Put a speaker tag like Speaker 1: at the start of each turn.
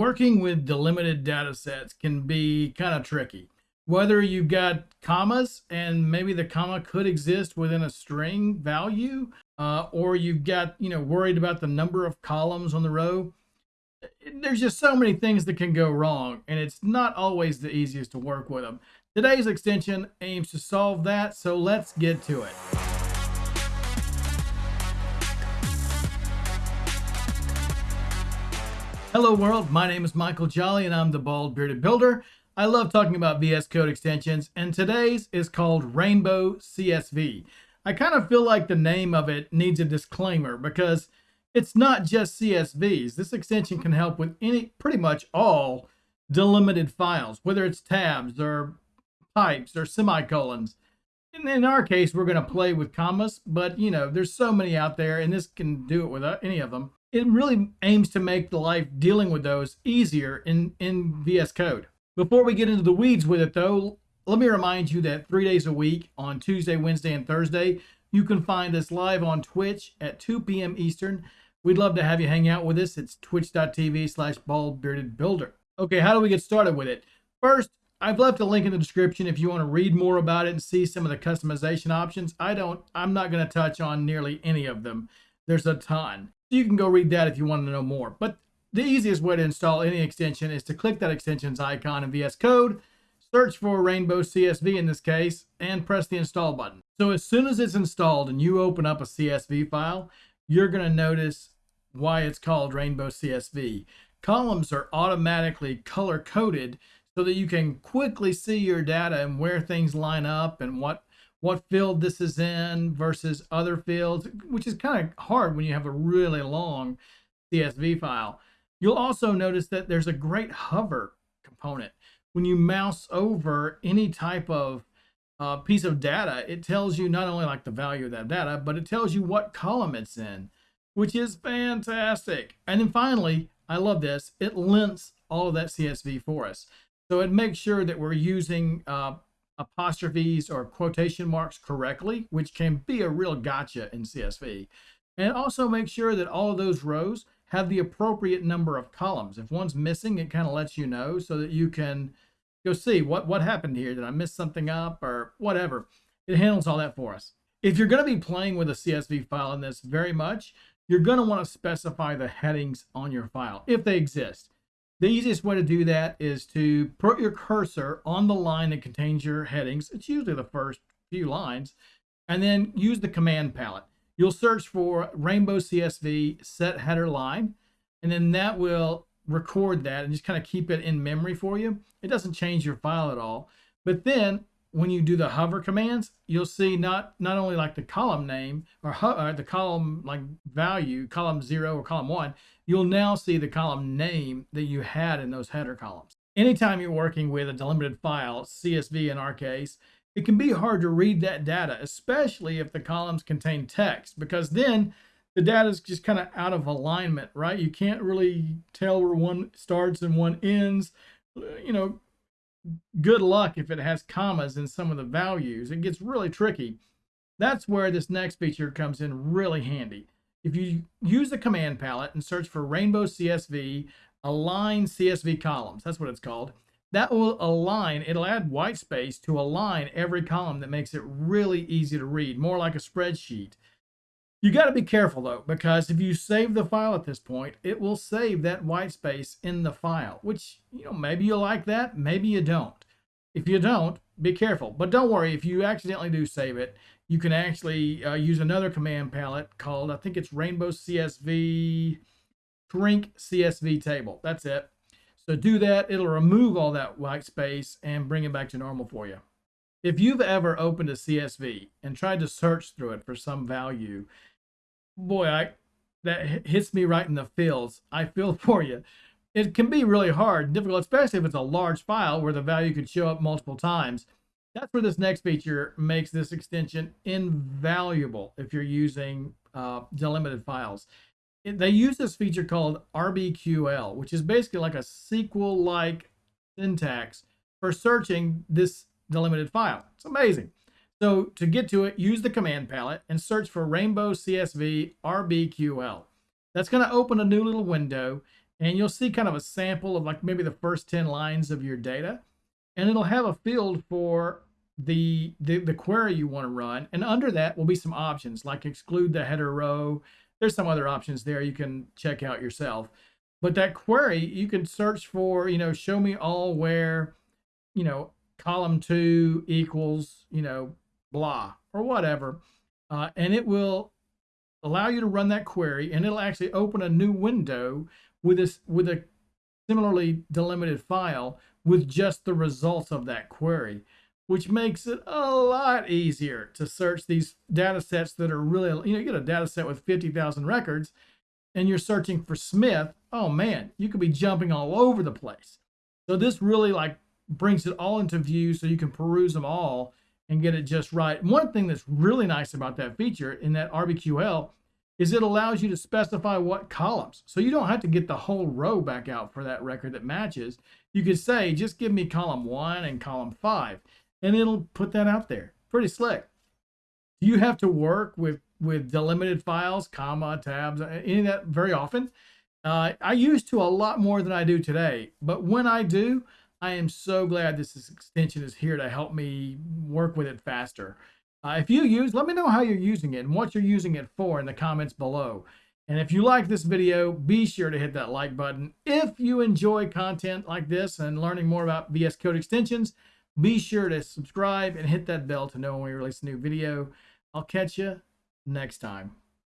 Speaker 1: Working with delimited data sets can be kind of tricky. Whether you've got commas and maybe the comma could exist within a string value, uh, or you've got, you know, worried about the number of columns on the row. There's just so many things that can go wrong, and it's not always the easiest to work with them. Today's extension aims to solve that, so let's get to it. Hello world, my name is Michael Jolly and I'm the Bald Bearded Builder. I love talking about VS Code extensions and today's is called Rainbow CSV. I kind of feel like the name of it needs a disclaimer because it's not just CSVs. This extension can help with any, pretty much all delimited files, whether it's tabs or pipes or semicolons. And in our case, we're going to play with commas, but you know, there's so many out there and this can do it with any of them it really aims to make the life dealing with those easier in, in VS Code. Before we get into the weeds with it though, let me remind you that three days a week on Tuesday, Wednesday, and Thursday, you can find us live on Twitch at 2 p.m. Eastern. We'd love to have you hang out with us. It's twitch.tv slash baldbeardedbuilder. Okay, how do we get started with it? First, I've left a link in the description if you want to read more about it and see some of the customization options. I don't, I'm not going to touch on nearly any of them. There's a ton. You can go read that if you want to know more. But the easiest way to install any extension is to click that extension's icon in VS Code, search for Rainbow CSV in this case, and press the install button. So as soon as it's installed and you open up a CSV file, you're going to notice why it's called Rainbow CSV. Columns are automatically color coded so that you can quickly see your data and where things line up and what what field this is in versus other fields, which is kind of hard when you have a really long CSV file. You'll also notice that there's a great hover component. When you mouse over any type of uh, piece of data, it tells you not only like the value of that data, but it tells you what column it's in, which is fantastic. And then finally, I love this, it lints all of that CSV for us. So it makes sure that we're using uh, apostrophes or quotation marks correctly, which can be a real gotcha in CSV. And also make sure that all of those rows have the appropriate number of columns. If one's missing, it kind of lets you know so that you can go see what, what happened here. Did I miss something up or whatever? It handles all that for us. If you're going to be playing with a CSV file in this very much, you're going to want to specify the headings on your file if they exist. The easiest way to do that is to put your cursor on the line that contains your headings. It's usually the first few lines. And then use the command palette. You'll search for Rainbow CSV set header line. And then that will record that and just kind of keep it in memory for you. It doesn't change your file at all. But then when you do the hover commands, you'll see not not only like the column name or, or, uh, the column like value, column zero or column one, you'll now see the column name that you had in those header columns. Anytime you're working with a delimited file, CSV in our case, it can be hard to read that data, especially if the columns contain text, because then the data is just kind of out of alignment, right? You can't really tell where one starts and one ends. You know, good luck if it has commas in some of the values. It gets really tricky. That's where this next feature comes in really handy. If you use the command palette and search for Rainbow CSV, align CSV columns, that's what it's called, that will align, it'll add white space to align every column that makes it really easy to read, more like a spreadsheet. You got to be careful though, because if you save the file at this point, it will save that white space in the file, which, you know, maybe you like that, maybe you don't. If you don't, be careful. But don't worry, if you accidentally do save it, you can actually uh, use another command palette called, I think it's Rainbow CSV, shrink CSV table. That's it. So do that. It'll remove all that white space and bring it back to normal for you. If you've ever opened a CSV and tried to search through it for some value boy, I that hits me right in the feels. I feel for you. It can be really hard and difficult, especially if it's a large file where the value could show up multiple times. That's where this next feature makes this extension invaluable if you're using uh, delimited files. It, they use this feature called RBQL, which is basically like a SQL-like syntax for searching this delimited file. It's amazing. So to get to it, use the command palette and search for Rainbow CSV RBQL. That's going to open a new little window and you'll see kind of a sample of like maybe the first 10 lines of your data and it'll have a field for the, the, the query you want to run. And under that will be some options like exclude the header row. There's some other options there you can check out yourself. But that query, you can search for, you know, show me all where, you know, column two equals, you know, blah or whatever. Uh, and it will allow you to run that query and it'll actually open a new window with this with a similarly delimited file with just the results of that query, which makes it a lot easier to search these data sets that are really, you know, you get a data set with 50,000 records and you're searching for Smith. Oh man, you could be jumping all over the place. So this really like brings it all into view so you can peruse them all and get it just right. One thing that's really nice about that feature in that RBQL is it allows you to specify what columns. So you don't have to get the whole row back out for that record that matches. You could say, just give me column one and column five, and it'll put that out there. Pretty slick. Do you have to work with, with delimited files, comma, tabs, any of that very often? Uh, I used to a lot more than I do today, but when I do, I am so glad this extension is here to help me work with it faster. Uh, if you use, let me know how you're using it and what you're using it for in the comments below. And if you like this video, be sure to hit that like button. If you enjoy content like this and learning more about VS Code extensions, be sure to subscribe and hit that bell to know when we release a new video. I'll catch you next time.